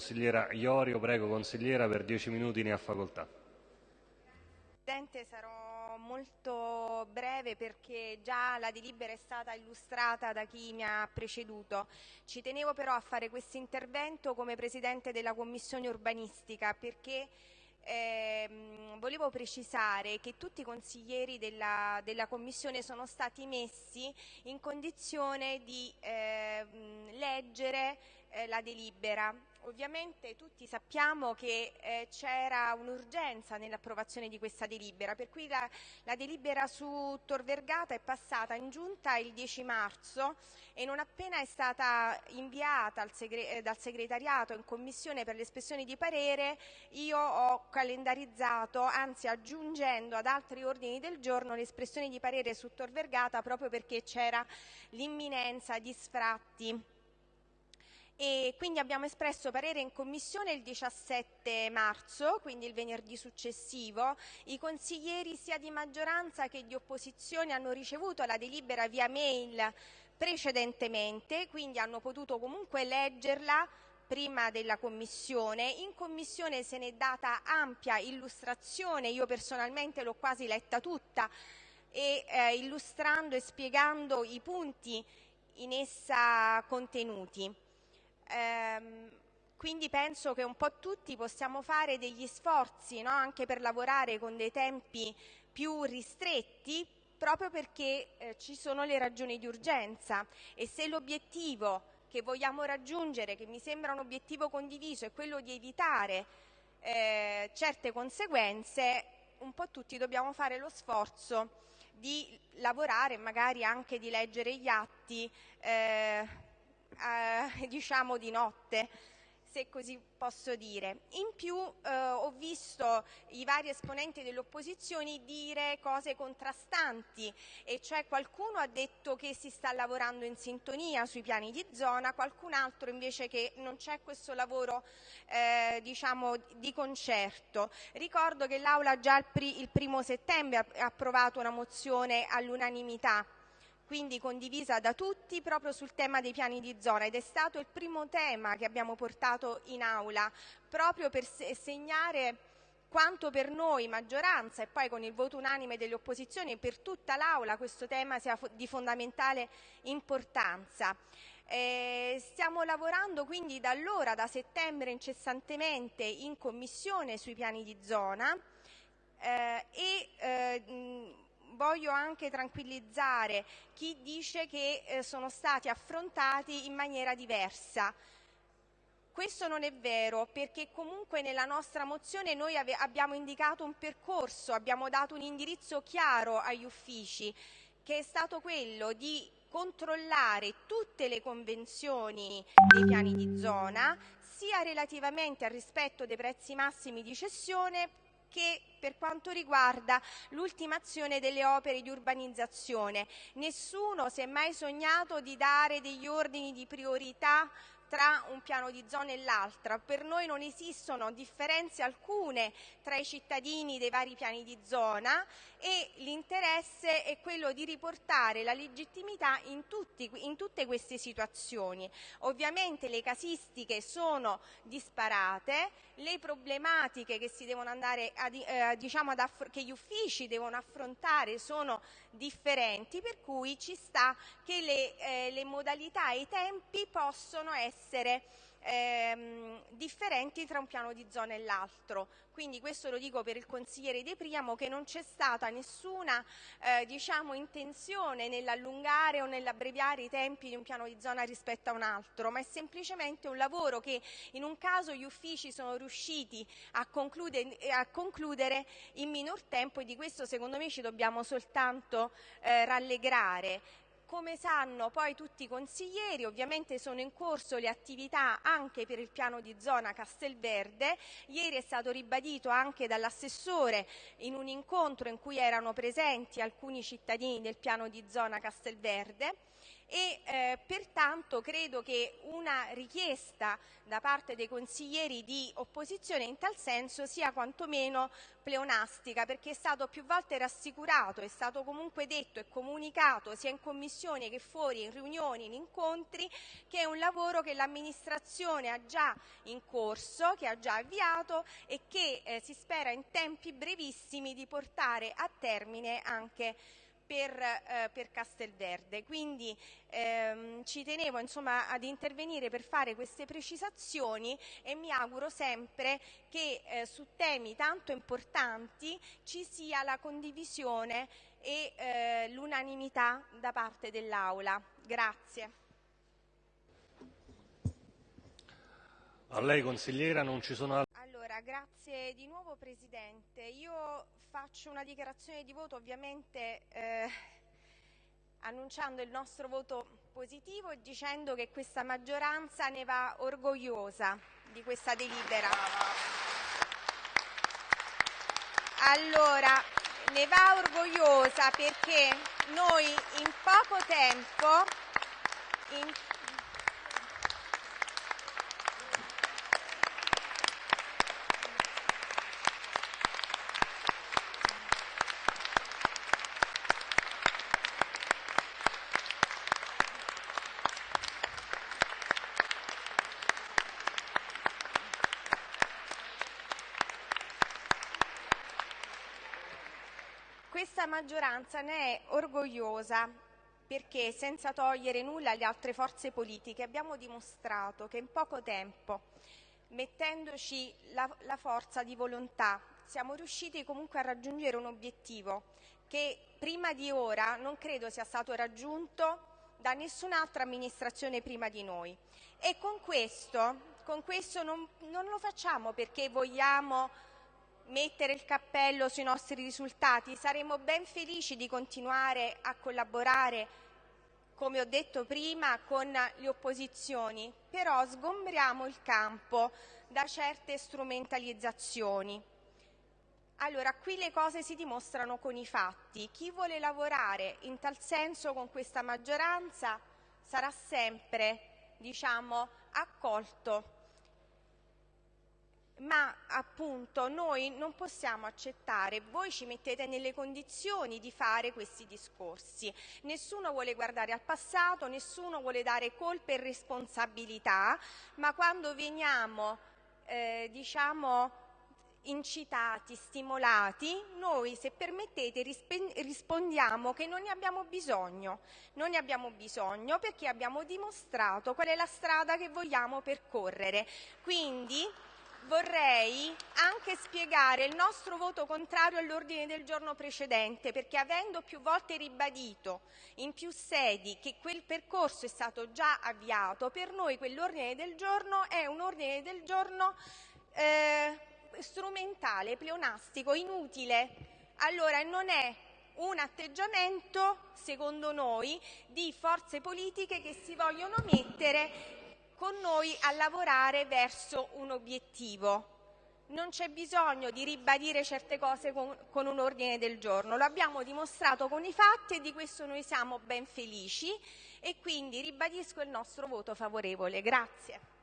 Consigliera Iorio, prego consigliera, per dieci minuti ne ha facoltà. Presidente, sarò molto breve perché già la delibera è stata illustrata da chi mi ha preceduto. Ci tenevo però a fare questo intervento come Presidente della Commissione urbanistica perché ehm, volevo precisare che tutti i consiglieri della, della, Commissione sono stati messi in condizione di eh, leggere eh, la delibera Ovviamente tutti sappiamo che eh, c'era un'urgenza nell'approvazione di questa delibera, per cui la, la, delibera su Tor Vergata è passata in giunta il 10 marzo e non appena è stata inviata segre eh, dal segretariato in commissione per l'espressione di parere, io ho calendarizzato, anzi aggiungendo ad altri ordini del giorno l'espressione di parere su Tor Vergata proprio perché c'era l'imminenza di sfratti e quindi abbiamo espresso parere in commissione il 17 marzo, quindi il venerdì successivo. I consiglieri sia di maggioranza che di opposizione hanno ricevuto la delibera via mail precedentemente, quindi hanno potuto comunque leggerla prima della commissione. In commissione se ne è data ampia illustrazione, io personalmente l'ho quasi letta tutta, e, eh, illustrando e spiegando i punti in essa contenuti. Ehm, quindi penso che un po' tutti possiamo fare degli sforzi no? anche per lavorare con dei tempi più ristretti proprio perché eh, ci sono le ragioni di urgenza e se l'obiettivo che vogliamo raggiungere, che mi sembra un obiettivo condiviso, è quello di evitare eh, certe conseguenze, un po' tutti dobbiamo fare lo sforzo di lavorare, magari anche di leggere gli atti eh, eh, diciamo di notte se così posso dire. In più eh, ho visto i vari esponenti delle opposizioni dire cose contrastanti, e cioè qualcuno ha detto che si sta lavorando in sintonia sui piani di zona, qualcun altro invece che non c'è questo lavoro eh, diciamo, di concerto. Ricordo che l'Aula già il, il primo settembre ha approvato una mozione all'unanimità quindi condivisa da tutti proprio sul tema dei piani di zona ed è stato il primo tema che abbiamo portato in aula proprio per segnare quanto per noi maggioranza e poi con il voto unanime delle opposizioni per tutta l'Aula questo tema sia di fondamentale importanza. Eh, stiamo lavorando quindi da allora, da settembre incessantemente in commissione sui piani di zona eh, e eh, voglio anche tranquillizzare chi dice che eh, sono stati affrontati in maniera diversa. Questo non è vero perché comunque nella nostra mozione noi abbiamo indicato un percorso, abbiamo dato un indirizzo chiaro agli uffici che è stato quello di controllare tutte le convenzioni dei piani di zona sia relativamente al rispetto dei prezzi massimi di cessione che per quanto riguarda l'ultimazione delle opere di urbanizzazione. Nessuno si è mai sognato di dare degli ordini di priorità tra un piano di zona e l'altra. Per noi non esistono differenze alcune tra i cittadini dei vari piani di zona e l'interesse è quello di riportare la legittimità in, tutti, in tutte queste situazioni. Ovviamente le casistiche sono disparate, le problematiche che, a, eh, diciamo che gli uffici devono affrontare sono differenti, per cui ci sta che le, eh, le modalità e i tempi possono essere ehm, differenti tra un piano di zona e l'altro. Quindi questo lo dico per il consigliere De Priamo che non c'è stata nessuna eh, diciamo, intenzione nell'allungare o nell'abbreviare i tempi di un piano di zona rispetto a un altro, ma è semplicemente un lavoro che in un caso gli uffici sono riusciti a concludere, a concludere in minor tempo e di questo secondo me ci dobbiamo soltanto eh, rallegrare. Come sanno poi tutti i consiglieri, ovviamente sono in corso le attività anche per il piano di zona Castelverde. Ieri è stato ribadito anche dall'assessore in un incontro in cui erano presenti alcuni cittadini del piano di zona Castelverde e eh, pertanto credo che una richiesta da parte dei consiglieri di opposizione in tal senso sia quantomeno pleonastica perché è stato più volte rassicurato, è stato comunque detto e comunicato sia in commissione che fuori, in riunioni, in incontri, che è un lavoro che l'amministrazione ha già in corso, che ha già avviato e che eh, si spera in tempi brevissimi di portare a termine anche per, eh, per Castelverde. Quindi ehm, ci tenevo insomma, ad intervenire per fare queste precisazioni e mi auguro sempre che eh, su temi tanto importanti ci sia la condivisione e eh, l'unanimità da parte dell'Aula. Grazie. A lei consigliera non ci sono altri. Allora, grazie di nuovo Presidente. Io faccio una dichiarazione di voto ovviamente eh, annunciando il nostro voto positivo e dicendo che questa maggioranza ne va orgogliosa di questa delibera. Allora, ne va orgogliosa perché noi in poco tempo in Questa maggioranza ne è orgogliosa perché senza togliere nulla alle altre forze politiche abbiamo dimostrato che in poco tempo, mettendoci la, la forza di volontà, siamo riusciti comunque a raggiungere un obiettivo che prima di ora non credo sia stato raggiunto da nessun'altra amministrazione prima di noi. E con questo, con questo non, non lo facciamo perché vogliamo mettere il cappello sui nostri risultati. Saremo ben felici di continuare a collaborare, come ho detto prima, con le opposizioni, però sgombriamo il campo da certe strumentalizzazioni. Allora, qui le cose si dimostrano con i fatti. Chi vuole lavorare in tal senso con questa maggioranza sarà sempre, diciamo, accolto ma appunto noi non possiamo accettare, voi ci mettete nelle condizioni di fare questi discorsi. Nessuno vuole guardare al passato, nessuno vuole dare colpe e responsabilità, ma quando veniamo, eh, diciamo, incitati, stimolati, noi se permettete rispondiamo che non ne abbiamo bisogno, non ne abbiamo bisogno perché abbiamo dimostrato qual è la strada che vogliamo percorrere. Quindi vorrei anche spiegare il nostro voto contrario all'ordine del giorno precedente, perché avendo più volte ribadito in più sedi che quel percorso è stato già avviato, per noi quell'ordine del giorno è un ordine del giorno eh, strumentale, pleonastico, inutile. Allora non è un atteggiamento, secondo noi, di forze politiche che si vogliono mettere con noi a lavorare verso un obiettivo. Non c'è bisogno di ribadire certe cose con, con, un ordine del giorno, lo abbiamo dimostrato con i fatti e di questo noi siamo ben felici e quindi ribadisco il nostro voto favorevole. Grazie.